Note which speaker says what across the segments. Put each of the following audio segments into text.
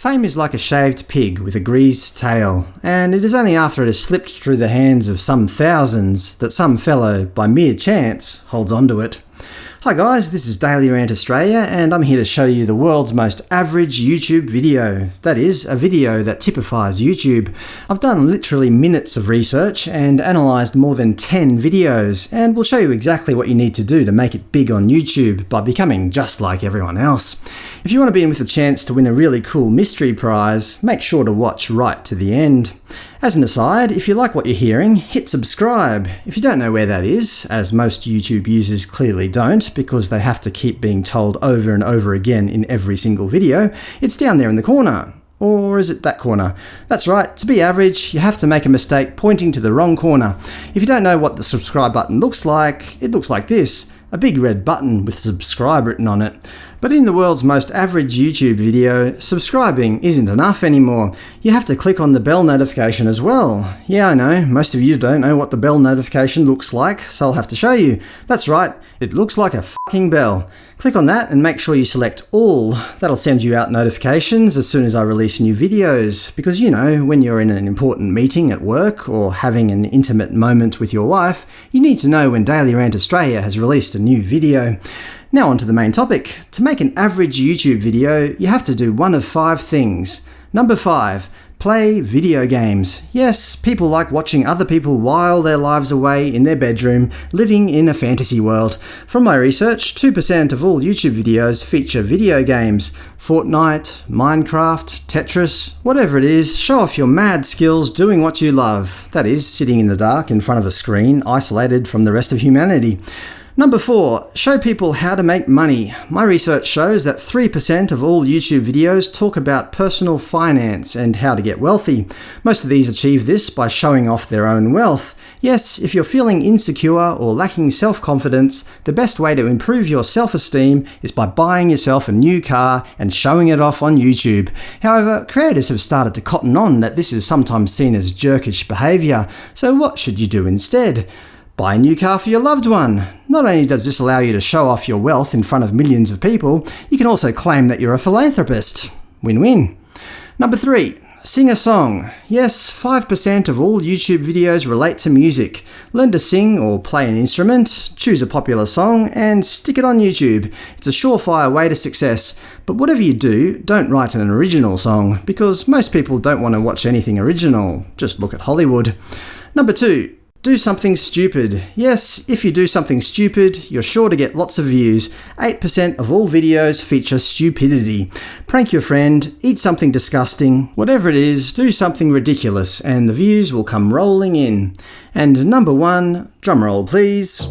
Speaker 1: Fame is like a shaved pig with a greased tail, and it is only after it has slipped through the hands of some thousands that some fellow, by mere chance, holds onto it. Hi guys, this is Daily Rant Australia, and I'm here to show you the world's most average YouTube video. That is, a video that typifies YouTube. I've done literally minutes of research and analysed more than 10 videos, and we'll show you exactly what you need to do to make it big on YouTube by becoming just like everyone else. If you want to be in with a chance to win a really cool mystery prize, make sure to watch right to the end. As an aside, if you like what you're hearing, hit subscribe. If you don't know where that is, as most YouTube users clearly don't, because they have to keep being told over and over again in every single video, it's down there in the corner. Or is it that corner? That's right, to be average, you have to make a mistake pointing to the wrong corner. If you don't know what the subscribe button looks like, it looks like this a big red button with subscribe written on it. But in the world's most average YouTube video, subscribing isn't enough anymore. You have to click on the bell notification as well. Yeah, I know, most of you don't know what the bell notification looks like, so I'll have to show you. That's right, it looks like a fucking bell. Click on that and make sure you select All. That'll send you out notifications as soon as I release new videos, because you know, when you're in an important meeting at work or having an intimate moment with your wife, you need to know when Daily Rant Australia has released a new video. Now on to the main topic. To make an average YouTube video, you have to do one of five things. Number 5. Play video games. Yes, people like watching other people while their lives away in their bedroom, living in a fantasy world. From my research, 2% of all YouTube videos feature video games. Fortnite, Minecraft, Tetris, whatever it is, show off your mad skills doing what you love. That is, sitting in the dark in front of a screen, isolated from the rest of humanity. Number 4. Show people how to make money. My research shows that 3% of all YouTube videos talk about personal finance and how to get wealthy. Most of these achieve this by showing off their own wealth. Yes, if you're feeling insecure or lacking self-confidence, the best way to improve your self-esteem is by buying yourself a new car and showing it off on YouTube. However, creators have started to cotton on that this is sometimes seen as jerkish behaviour, so what should you do instead? Buy a new car for your loved one. Not only does this allow you to show off your wealth in front of millions of people, you can also claim that you're a philanthropist. Win-win. Number 3. Sing a song. Yes, 5% of all YouTube videos relate to music. Learn to sing or play an instrument, choose a popular song, and stick it on YouTube. It's a surefire way to success. But whatever you do, don't write an original song, because most people don't want to watch anything original. Just look at Hollywood. Number 2. Do something stupid. Yes, if you do something stupid, you're sure to get lots of views. 8% of all videos feature stupidity. Prank your friend, eat something disgusting, whatever it is, do something ridiculous, and the views will come rolling in. And number one, drumroll please.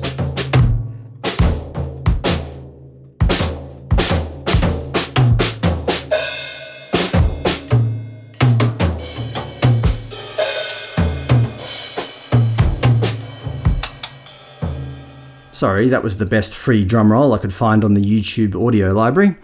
Speaker 1: Sorry, that was the best free drum roll I could find on the YouTube audio library.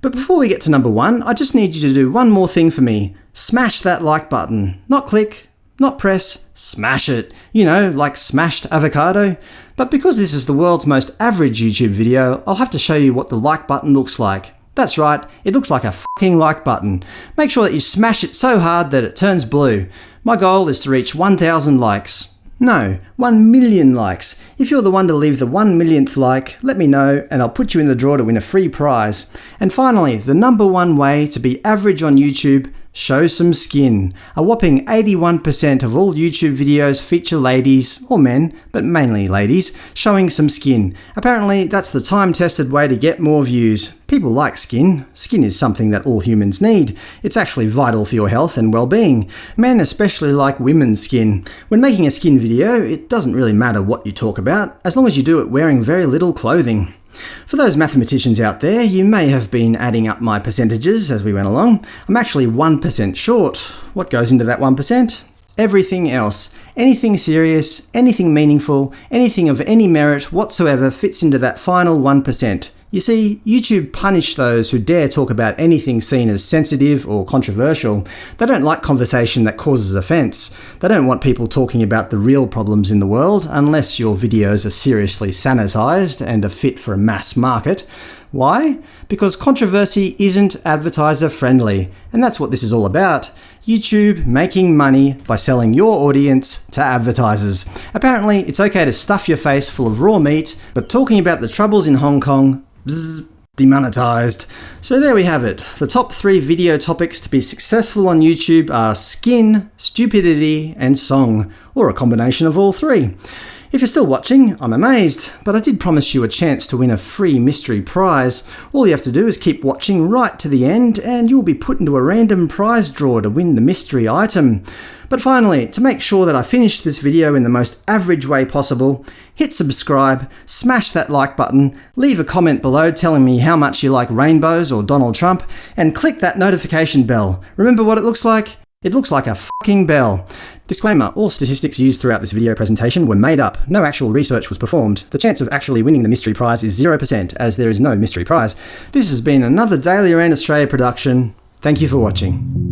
Speaker 1: But before we get to number one, I just need you to do one more thing for me. Smash that like button. Not click, not press, smash it. You know, like smashed avocado. But because this is the world's most average YouTube video, I'll have to show you what the like button looks like. That's right, it looks like a fucking like button. Make sure that you smash it so hard that it turns blue. My goal is to reach 1000 likes. No, 1 million likes. If you're the one to leave the 1 millionth like, let me know and I'll put you in the draw to win a free prize. And finally, the number one way to be average on YouTube Show some skin. A whopping 81% of all YouTube videos feature ladies, or men, but mainly ladies, showing some skin. Apparently that's the time-tested way to get more views. People like skin. Skin is something that all humans need. It's actually vital for your health and well-being. Men especially like women's skin. When making a skin video, it doesn't really matter what you talk about, as long as you do it wearing very little clothing. For those mathematicians out there, you may have been adding up my percentages as we went along. I'm actually 1% short. What goes into that 1%? Everything else. Anything serious, anything meaningful, anything of any merit whatsoever fits into that final 1%. You see, YouTube punish those who dare talk about anything seen as sensitive or controversial. They don't like conversation that causes offence. They don't want people talking about the real problems in the world, unless your videos are seriously sanitised and are fit for a mass market. Why? Because controversy isn't advertiser friendly, and that's what this is all about. YouTube making money by selling your audience to advertisers. Apparently, it's okay to stuff your face full of raw meat, but talking about the troubles in Hong Kong, bzzz, demonetized. So there we have it. The top three video topics to be successful on YouTube are skin, stupidity, and song, or a combination of all three. If you're still watching, I'm amazed, but I did promise you a chance to win a free mystery prize. All you have to do is keep watching right to the end, and you'll be put into a random prize draw to win the mystery item. But finally, to make sure that I finish this video in the most average way possible, hit subscribe, smash that like button, leave a comment below telling me how much you like rainbows or Donald Trump, and click that notification bell. Remember what it looks like? It looks like a fucking bell. Disclaimer, all statistics used throughout this video presentation were made up. No actual research was performed. The chance of actually winning the mystery prize is 0%, as there is no mystery prize. This has been another Daily Rant Australia production. Thank you for watching.